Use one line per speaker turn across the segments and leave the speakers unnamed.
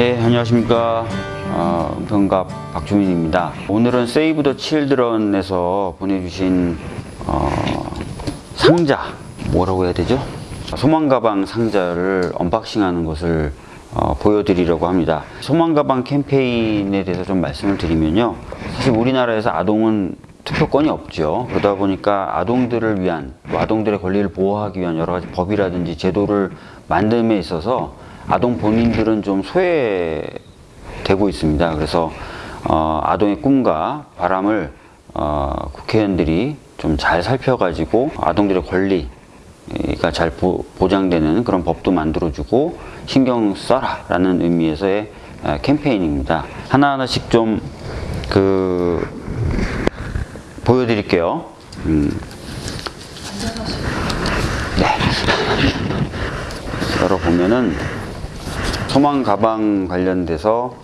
네, 안녕하십니까. 어, 은평갑 박주민입니다. 오늘은 세이브 더 칠드런에서 보내주신 어, 상자, 뭐라고 해야 되죠? 소망가방 상자를 언박싱하는 것을 어, 보여드리려고 합니다. 소망가방 캠페인에 대해서 좀 말씀을 드리면요. 사실 우리나라에서 아동은 투표권이 없죠. 그러다 보니까 아동들을 위한, 또 아동들의 권리를 보호하기 위한 여러 가지 법이라든지 제도를 만듦에 있어서 아동 본인들은 좀 소외되고 있습니다. 그래서 어, 아동의 꿈과 바람을 어, 국회의원들이 좀 잘 살펴가지고 아동들의 권리가 잘 보, 보장되는 그런 법도 만들어주고 신경 써라 라는 의미에서의 에, 캠페인입니다. 하나하나씩 좀 그 보여드릴게요. 음. 네. 열어보면은 소망 가방 관련돼서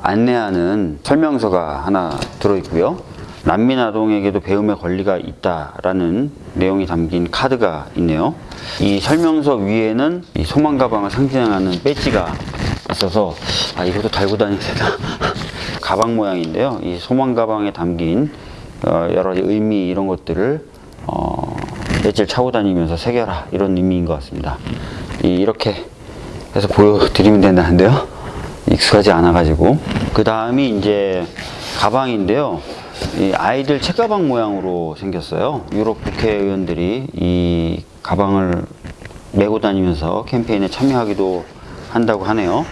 안내하는 설명서가 하나 들어있고요. 난민 아동에게도 배움의 권리가 있다라는 내용이 담긴 카드가 있네요. 이 설명서 위에는 이 소망 가방을 상징하는 배지가 있어서 아 이것도 달고 다니면 되나? 가방 모양인데요. 이 소망 가방에 담긴 어, 여러 의미 이런 것들을 어, 배지를 차고 다니면서 새겨라 이런 의미인 것 같습니다. 이, 이렇게 해서 보여드리면 된다는데요. 익숙하지 않아 가지고. 그 다음이 이제 가방인데요. 이 아이들 책가방 모양으로 생겼어요. 유럽 국회의원들이 이 가방을 메고 다니면서 캠페인에 참여하기도 한다고 하네요.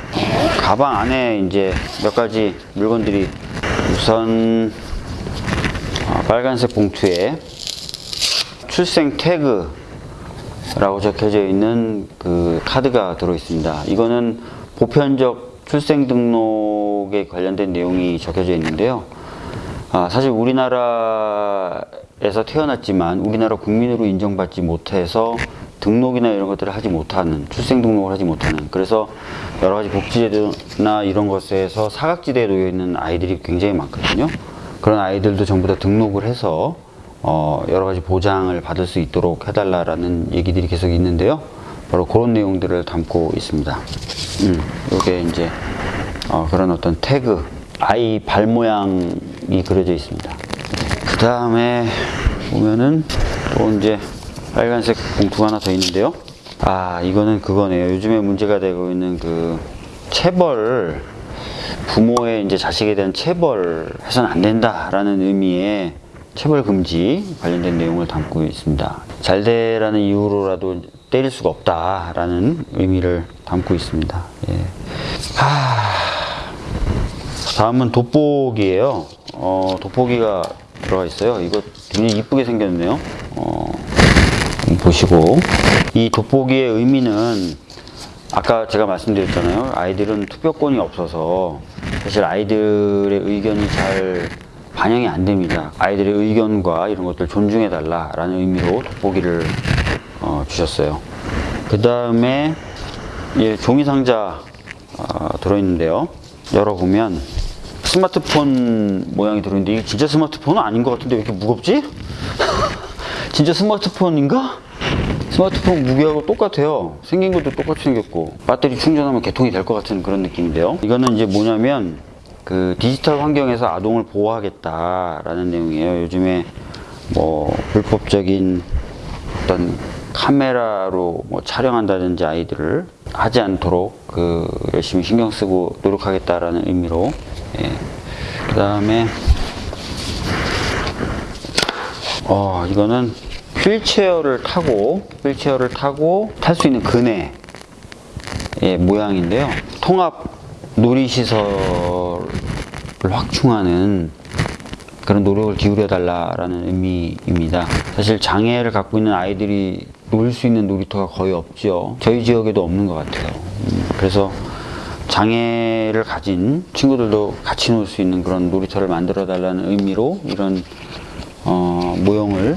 가방 안에 이제 몇 가지 물건들이 우선 어, 빨간색 봉투에 출생 태그 라고 적혀져 있는 그 카드가 들어 있습니다. 이거는 보편적 출생 등록에 관련된 내용이 적혀져 있는데요. 아, 사실 우리나라에서 태어났지만 우리나라 국민으로 인정받지 못해서 등록이나 이런 것들을 하지 못하는 출생 등록을 하지 못하는 그래서 여러 가지 복지제도나 이런 것에서 사각지대에 놓여 있는 아이들이 굉장히 많거든요. 그런 아이들도 전부 다 등록을 해서 어, 여러 가지 보장을 받을 수 있도록 해달라라는 얘기들이 계속 있는데요. 바로 그런 내용들을 담고 있습니다. 음, 이게 이제 어, 그런 어떤 태그, 아이 발 모양이 그려져 있습니다. 그 다음에 보면은 또 이제 빨간색 봉투가 하나 더 있는데요. 아, 이거는 그거네요. 요즘에 문제가 되고 있는 그 체벌, 부모의 이제 자식에 대한 체벌 해서는 안 된다라는 의미의 체벌 금지 관련된 내용을 담고 있습니다. 잘 되라는 이유로라도 때릴 수가 없다라는 의미를 담고 있습니다. 예. 하... 다음은 돋보기예요. 어, 돋보기가 들어가 있어요. 이거 굉장히 이쁘게 생겼네요. 어, 보시고 이 돋보기의 의미는 아까 제가 말씀드렸잖아요. 아이들은 투표권이 없어서 사실 아이들의 의견이 잘 반영이 안 됩니다. 아이들의 의견과 이런 것들 존중해 달라라는 의미로 돋보기를 어, 주셨어요. 그 다음에 예, 종이 상자 어, 들어있는데요. 열어보면 스마트폰 모양이 들어있는데 이게 진짜 스마트폰은 아닌 것 같은데 왜 이렇게 무겁지? 진짜 스마트폰인가? 스마트폰 무게하고 똑같아요. 생긴 것도 똑같이 생겼고 배터리 충전하면 개통이 될 것 같은 그런 느낌인데요. 이거는 이제 뭐냐면 그 디지털 환경에서 아동을 보호하겠다라는 내용이에요. 요즘에 뭐 불법적인 어떤 카메라로 뭐 촬영한다든지 아이들을 하지 않도록 그 열심히 신경 쓰고 노력하겠다라는 의미로 예. 그 다음에 어 이거는 휠체어를 타고 휠체어를 타고 탈 수 있는 그네 의 모양인데요. 통합 놀이시설을 확충하는 그런 노력을 기울여 달라라는 의미입니다. 사실 장애를 갖고 있는 아이들이 놀 수 있는 놀이터가 거의 없죠. 저희 지역에도 없는 것 같아요. 음, 그래서 장애를 가진 친구들도 같이 놀 수 있는 그런 놀이터를 만들어 달라는 의미로 이런 어, 모형을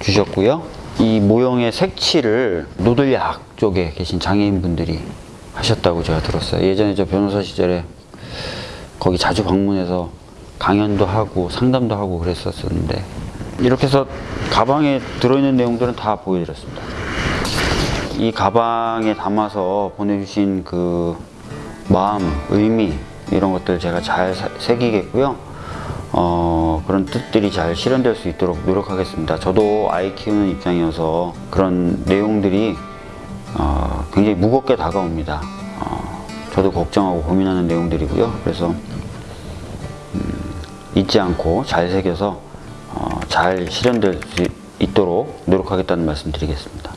주셨고요. 이 모형의 색칠을 노들약 쪽에 계신 장애인분들이 하셨다고 제가 들었어요. 예전에 저 변호사 시절에 거기 자주 방문해서 강연도 하고 상담도 하고 그랬었는데 이렇게 해서 가방에 들어있는 내용들은 다 보여드렸습니다. 이 가방에 담아서 보내주신 그 마음, 의미 이런 것들 제가 잘 사- 새기겠고요. 어, 그런 뜻들이 잘 실현될 수 있도록 노력하겠습니다. 저도 아이 키우는 입장이어서 그런 내용들이 어, 굉장히 무겁게 다가옵니다. 어, 저도 걱정하고 고민하는 내용들이고요. 그래서 음, 잊지 않고 잘 새겨서 어, 잘 실현될 수 있도록 노력하겠다는 말씀 드리겠습니다.